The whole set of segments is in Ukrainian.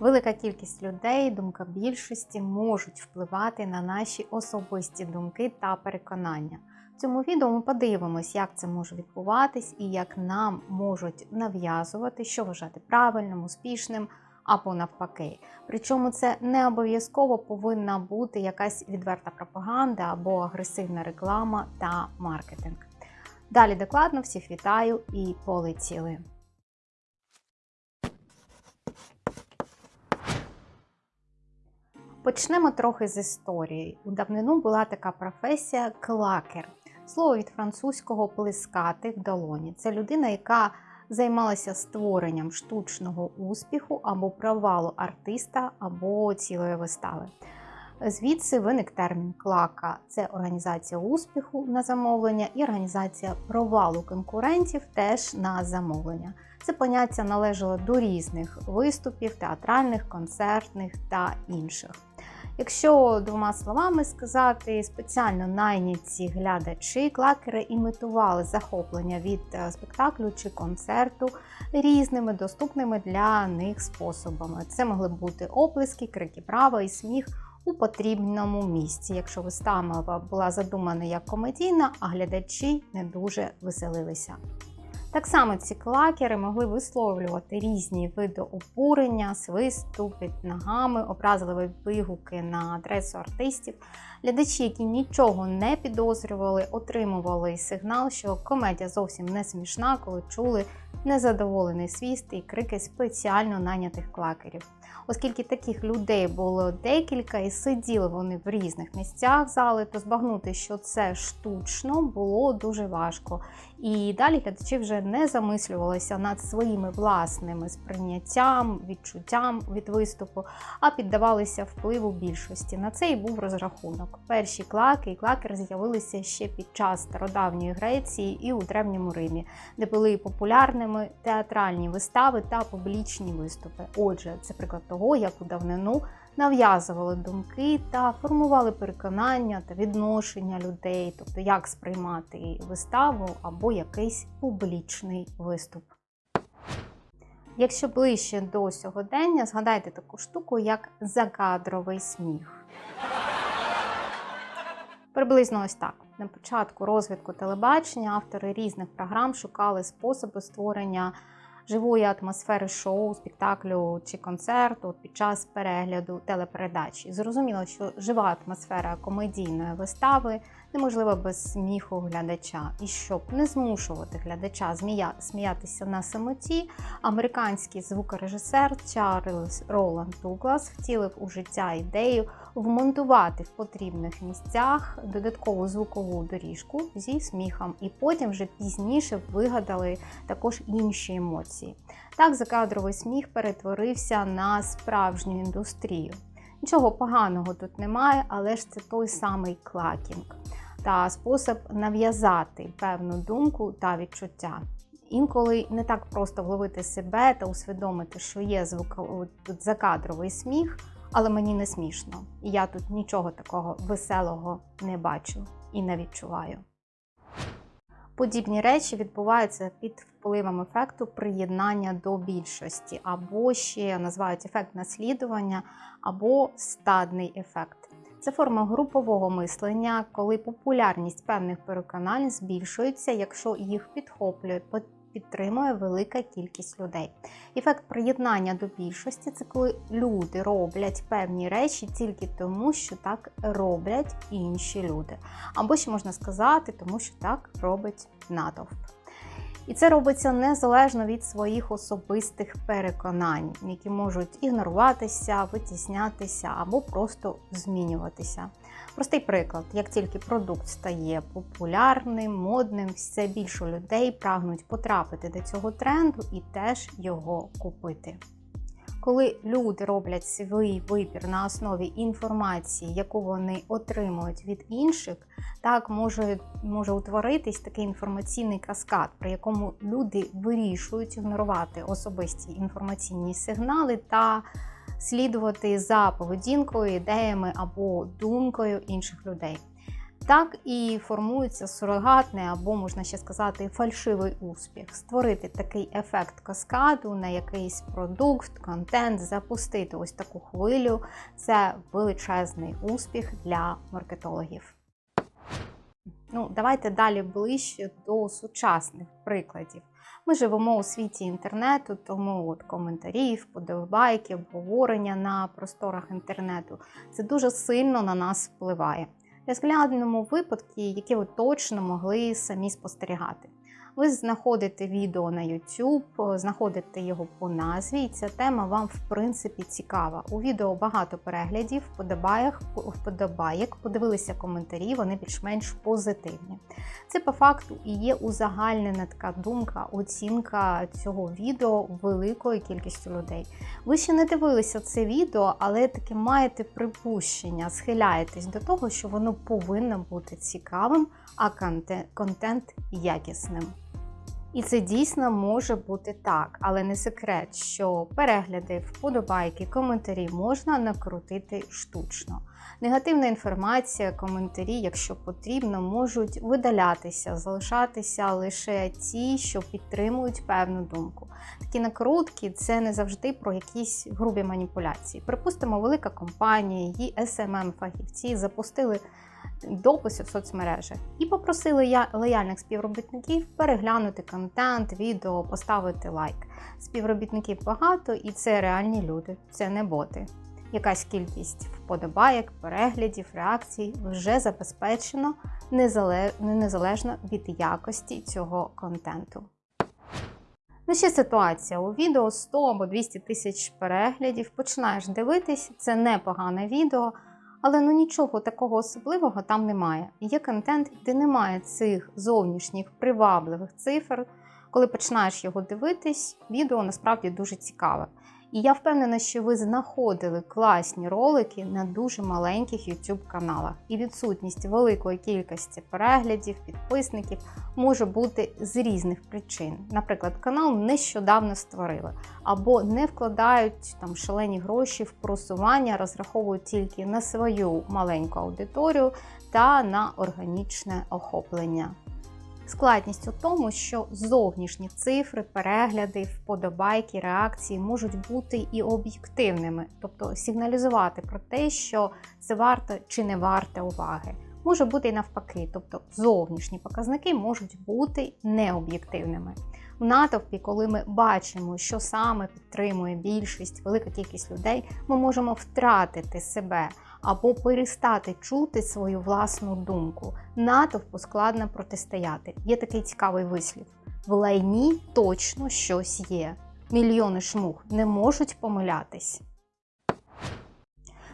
Велика кількість людей, думка більшості можуть впливати на наші особисті думки та переконання. В цьому відео ми подивимось, як це може відбуватись і як нам можуть нав'язувати, що вважати правильним, успішним або навпаки. Причому це не обов'язково повинна бути якась відверта пропаганда або агресивна реклама та маркетинг. Далі докладно всіх вітаю і полетіли. Почнемо трохи з історії. У давнину була така професія клакер. Слово від французького плескати в долоні. Це людина, яка займалася створенням штучного успіху або провалу артиста або цілої вистави. Звідси виник термін клака це організація успіху на замовлення і організація провалу конкурентів теж на замовлення. Це поняття належало до різних виступів, театральних, концертних та інших. Якщо двома словами сказати, спеціально найняті глядачі клакери імітували захоплення від е, спектаклю чи концерту різними доступними для них способами. Це могли бути оплески, крики права і сміх у потрібному місці, якщо вистава була задумана як комедійна, а глядачі не дуже веселилися. Так само ці клакери могли висловлювати різні види обурення, свисту під ногами, образливі вигуки на адресу артистів. Глядачі, які нічого не підозрювали, отримували сигнал, що комедія зовсім не смішна, коли чули незадоволений свіст і крики спеціально нанятих клакерів. Оскільки таких людей було декілька і сиділи вони в різних місцях зали, то збагнути, що це штучно, було дуже важко. І далі глядачі вже не замислювалися над своїми власними сприйняттям, відчуттям від виступу, а піддавалися впливу більшості. На це і був розрахунок. Перші клаки і клакери з'явилися ще під час стародавньої Греції і у Древньому Римі, де були популярними театральні вистави та публічні виступи. Отже, це приклад того, як у давнину нав'язували думки та формували переконання та відношення людей, тобто як сприймати виставу або якийсь публічний виступ. Якщо ближче до сьогодення, згадайте таку штуку, як закадровий сміх. Приблизно ось так. На початку розвитку телебачення автори різних програм шукали способи створення живої атмосфери шоу, спектаклю чи концерту під час перегляду телепередачі. Зрозуміло, що жива атмосфера комедійної вистави неможлива без сміху глядача. І щоб не змушувати глядача сміятися на самоті, американський звукорежисер Чарльз Роланд Дуглас втілив у життя ідею вмонтувати в потрібних місцях додаткову звукову доріжку зі сміхом, і потім вже пізніше вигадали також інші емоції. Так, закадровий сміх перетворився на справжню індустрію. Нічого поганого тут немає, але ж це той самий клакінг та спосіб нав'язати певну думку та відчуття. Інколи не так просто вловити себе та усвідомити, що є звук тут закадровий сміх, але мені не смішно. І я тут нічого такого веселого не бачу і не відчуваю. Подібні речі відбуваються під впливом ефекту приєднання до більшості, або ще називають ефект наслідування, або стадний ефект. Це форма групового мислення, коли популярність певних переконань збільшується, якщо їх підхоплює, підтримує велика кількість людей. Ефект приєднання до більшості це коли люди роблять певні речі тільки тому, що так роблять інші люди. Або ще можна сказати, тому що так робить натовп. І це робиться незалежно від своїх особистих переконань, які можуть ігноруватися, витіснятися або просто змінюватися. Простий приклад: як тільки продукт стає популярним, модним, все більше людей прагнуть потрапити до цього тренду і теж його купити. Коли люди роблять свій вибір на основі інформації, яку вони отримують від інших, так може може утворитись такий інформаційний каскад, при якому люди вирішують ігнорувати особисті інформаційні сигнали та слідувати за поведінкою, ідеями або думкою інших людей. Так і формується сурогатний або, можна ще сказати, фальшивий успіх. Створити такий ефект каскаду на якийсь продукт, контент, запустити ось таку хвилю це величезний успіх для маркетологів. Ну, давайте далі ближче до сучасних прикладів. Ми живемо у світі інтернету, тому от коментарі, вподобайки, обговорення на просторах інтернету це дуже сильно на нас впливає. Розглянемо випадки, які ви точно могли самі спостерігати. Ви знаходите відео на YouTube, знаходите його по назві, і ця тема вам в принципі цікава. У відео багато переглядів, вподобаєк, подивилися коментарі, вони більш-менш позитивні. Це по факту і є узагальнена така думка, оцінка цього відео великою кількістю людей. Ви ще не дивилися це відео, але таки маєте припущення, схиляєтесь до того, що воно повинно бути цікавим, а контент якісним. І це дійсно може бути так, але не секрет, що перегляди, вподобайки, коментарі можна накрутити штучно. Негативна інформація, коментарі, якщо потрібно, можуть видалятися, залишатися лише ті, що підтримують певну думку. Такі накрутки це не завжди про якісь грубі маніпуляції. Припустимо, велика компанія, її smm фахівці запустили дописи в соцмережах і попросили лояльних співробітників переглянути контент, відео, поставити лайк. Співробітників багато, і це реальні люди, це не боти. Якась кількість вподобайок, переглядів, реакцій вже забезпечено незалежно від якості цього контенту. Ну, ще ситуація. У відео 100 або 200 тисяч переглядів. Починаєш дивитись, це непогане відео, але ну нічого такого особливого там немає. Є контент, де немає цих зовнішніх привабливих цифр. Коли починаєш його дивитись, відео насправді дуже цікаве. І я впевнена, що ви знаходили класні ролики на дуже маленьких YouTube каналах. І відсутність великої кількості переглядів, підписників може бути з різних причин. Наприклад, канал нещодавно створили, або не вкладають там шалені гроші в просування, розраховують тільки на свою маленьку аудиторію та на органічне охоплення. Складність у тому, що зовнішні цифри, перегляди, вподобайки, реакції можуть бути і об'єктивними, тобто сигналізувати про те, що це варто чи не варте уваги. Може бути і навпаки, тобто зовнішні показники можуть бути необ'єктивними. В натовпі, коли ми бачимо, що саме підтримує більшість, велика кількість людей, ми можемо втратити себе або перестати чути свою власну думку. Натовпу складно протистояти. Є такий цікавий вислів: в лайні точно щось є. Мільйони шмуг не можуть помилятись.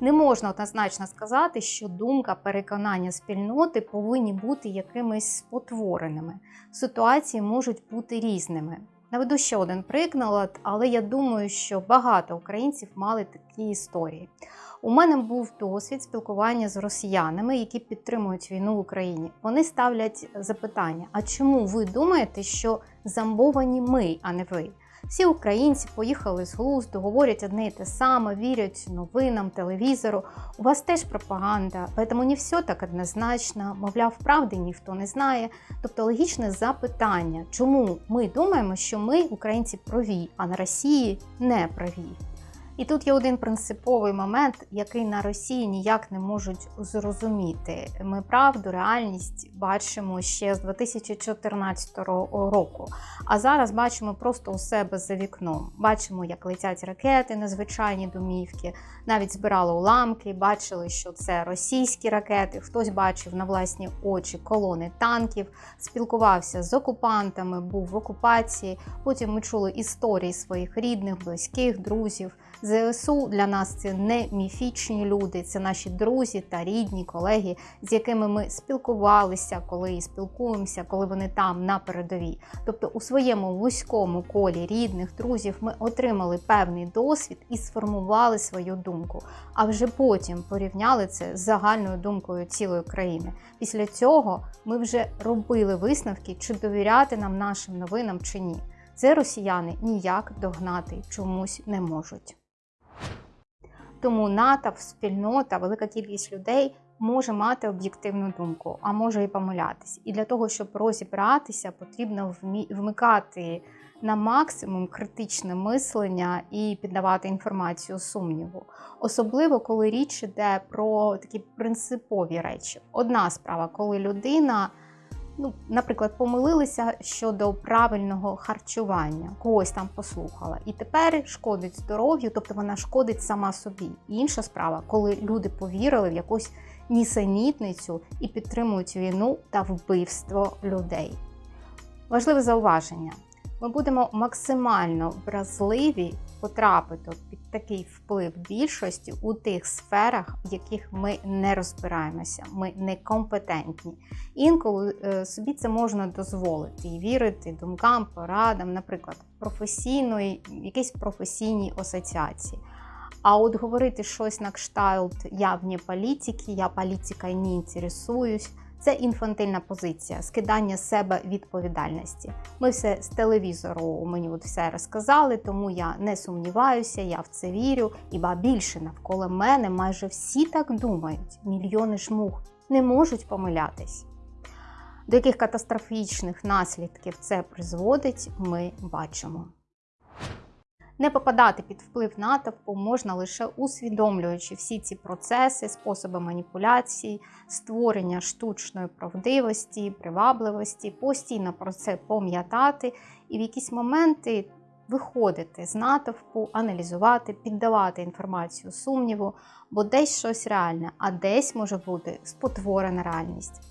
Не можна однозначно сказати, що думка переконання спільноти повинні бути якимись спотвореними. Ситуації можуть бути різними. Наведу ще один приклад, але я думаю, що багато українців мали такі історії. У мене був досвід спілкування з росіянами, які підтримують війну в Україні. Вони ставлять запитання: а чому ви думаєте, що замбовані ми, а не ви? Всі українці поїхали з глузду, говорять одне і те саме, вірять новинам, телевізору. У вас теж пропаганда, тому не все так однозначно, мовляв, правди ніхто не знає. Тобто логічне запитання, чому ми думаємо, що ми, українці, праві, а на Росії не праві. І тут є один принциповий момент, який на Росії ніяк не можуть зрозуміти. Ми правду, реальність бачимо ще з 2014 року. А зараз бачимо просто у себе за вікном. Бачимо, як летять ракети на звичайні домівки, навіть збирали уламки, бачили, що це російські ракети. Хтось бачив на власні очі колони танків, спілкувався з окупантами, був в окупації. Потім ми чули історії своїх рідних, близьких, друзів. ЗСУ для нас це не міфічні люди, це наші друзі та рідні колеги, з якими ми спілкувалися, коли спілкуємося, коли вони там на передовій. Тобто, у своєму вузькому колі рідних друзів ми отримали певний досвід і сформували свою думку. А вже потім порівняли це з загальною думкою цілої країни. Після цього ми вже робили висновки, чи довіряти нам нашим новинам чи ні. Це росіяни ніяк догнати чомусь не можуть. Тому натовп, спільнота, велика кількість людей може мати об'єктивну думку, а може і помилятись. І для того, щоб розібратися, потрібно вмикати на максимум критичне мислення і піддавати інформацію сумніву. Особливо, коли річ іде про такі принципові речі. Одна справа, коли людина, ну, наприклад, помилилися щодо правильного харчування, когось там послухала, і тепер шкодить здоров'ю, тобто вона шкодить сама собі. Інша справа, коли люди повірили в якусь нісенітницю і підтримують війну та вбивство людей. Важливе зауваження. Ми будемо максимально вразливі потрапити під такий вплив більшості у тих сферах, в яких ми не розбираємося, ми некомпетентні. Інколи е, собі це можна дозволити і вірити думкам, порадам, наприклад, професійної, якійсь професійній асоціації. А от говорити щось на кшталт я вне політики, я політикою не інтересуюсь. Це інфантильна позиція, скидання з себе відповідальності. Ми все з телевізору мені от все розказали, тому я не сумніваюся, я в це вірю. І ба більше навколо мене майже всі так думають. Мільйони ж мух не можуть помилятись. До яких катастрофічних наслідків це призводить, ми бачимо. Не попадати під вплив натовпу можна лише усвідомлюючи всі ці процеси, способи маніпуляцій, створення штучної правдивості, привабливості, постійно про це пам'ятати і в якісь моменти виходити з натовпу, аналізувати, піддавати інформацію сумніву, бо десь щось реальне, а десь може бути спотворена реальність.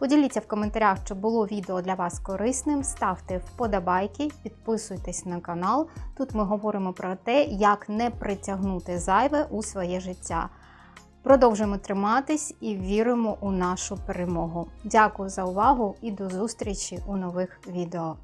Поділіться в коментарях, чи було відео для вас корисним. Ставте вподобайки, підписуйтесь на канал. Тут ми говоримо про те, як не притягнути зайве у своє життя. Продовжуємо триматись і віримо у нашу перемогу. Дякую за увагу і до зустрічі у нових відео.